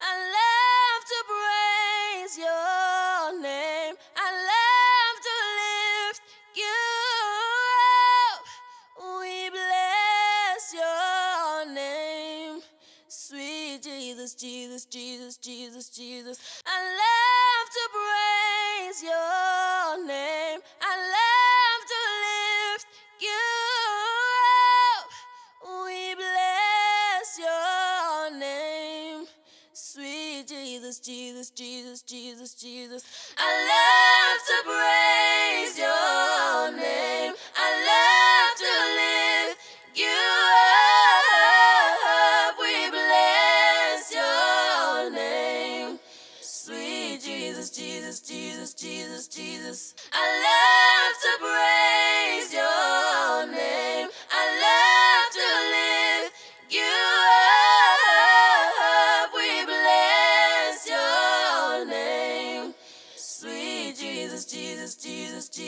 I love to praise your name. I love to lift you up. We bless your name. Sweet Jesus, Jesus, Jesus, Jesus, Jesus. I love to praise Sweet Jesus, Jesus, Jesus, Jesus, Jesus. I love to praise your name. I love to lift you up. We bless your name. Sweet Jesus, Jesus, Jesus, Jesus, Jesus. I love Jesus, Jesus, Jesus.